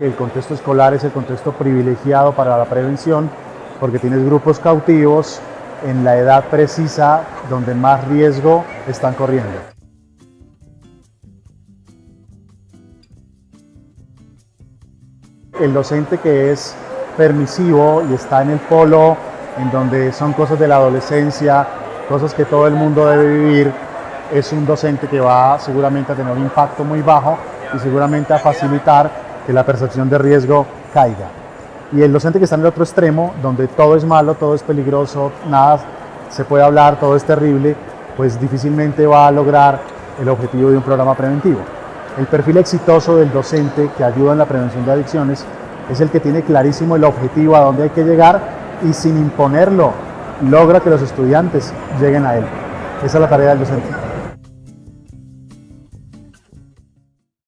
El contexto escolar es el contexto privilegiado para la prevención porque tienes grupos cautivos en la edad precisa donde más riesgo están corriendo. El docente que es permisivo y está en el polo en donde son cosas de la adolescencia, cosas que todo el mundo debe vivir, es un docente que va seguramente a tener un impacto muy bajo y seguramente a facilitar que la percepción de riesgo caiga. Y el docente que está en el otro extremo, donde todo es malo, todo es peligroso, nada se puede hablar, todo es terrible, pues difícilmente va a lograr el objetivo de un programa preventivo. El perfil exitoso del docente que ayuda en la prevención de adicciones es el que tiene clarísimo el objetivo a dónde hay que llegar y sin imponerlo logra que los estudiantes lleguen a él. Esa es la tarea del docente.